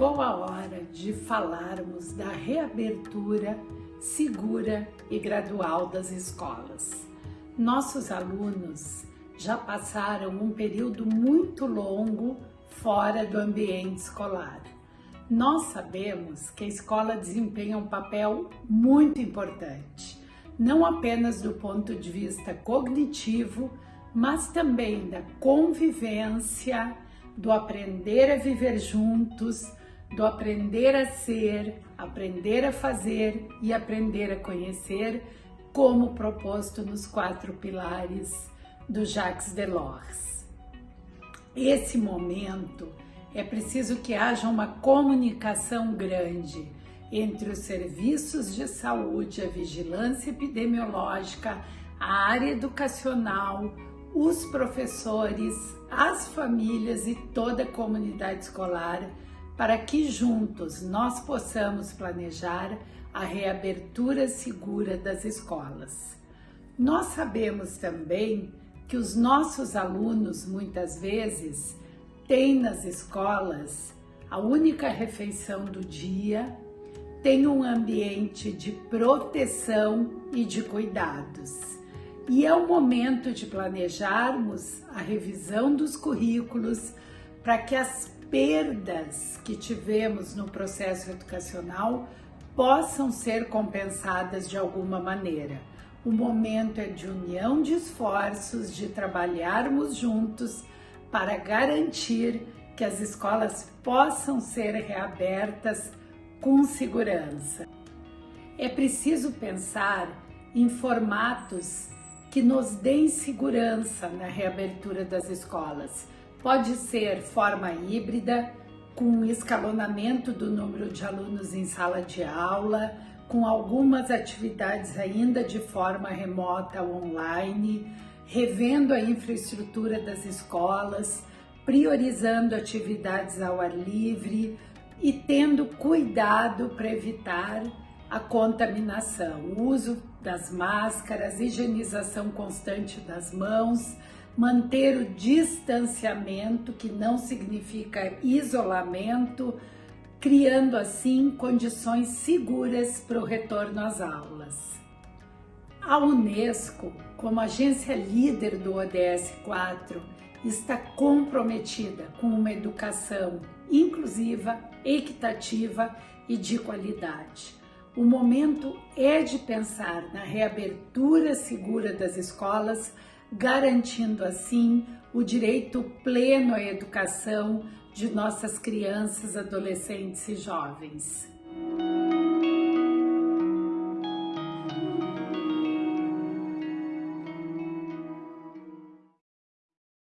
Chegou a hora de falarmos da reabertura segura e gradual das escolas. Nossos alunos já passaram um período muito longo fora do ambiente escolar. Nós sabemos que a escola desempenha um papel muito importante, não apenas do ponto de vista cognitivo, mas também da convivência, do aprender a viver juntos, do aprender a ser, aprender a fazer e aprender a conhecer, como proposto nos quatro pilares do Jacques Delors. Esse momento é preciso que haja uma comunicação grande entre os serviços de saúde, a vigilância epidemiológica, a área educacional, os professores, as famílias e toda a comunidade escolar para que juntos nós possamos planejar a reabertura segura das escolas. Nós sabemos também que os nossos alunos muitas vezes têm nas escolas a única refeição do dia, tem um ambiente de proteção e de cuidados. E é o momento de planejarmos a revisão dos currículos para que as perdas que tivemos no processo educacional possam ser compensadas de alguma maneira. O momento é de união de esforços, de trabalharmos juntos para garantir que as escolas possam ser reabertas com segurança. É preciso pensar em formatos que nos deem segurança na reabertura das escolas. Pode ser forma híbrida, com escalonamento do número de alunos em sala de aula, com algumas atividades ainda de forma remota ou online, revendo a infraestrutura das escolas, priorizando atividades ao ar livre e tendo cuidado para evitar a contaminação, o uso das máscaras, higienização constante das mãos, manter o distanciamento, que não significa isolamento, criando assim condições seguras para o retorno às aulas. A Unesco, como agência líder do ODS 4, está comprometida com uma educação inclusiva, equitativa e de qualidade. O momento é de pensar na reabertura segura das escolas, garantindo assim o direito pleno à educação de nossas crianças, adolescentes e jovens.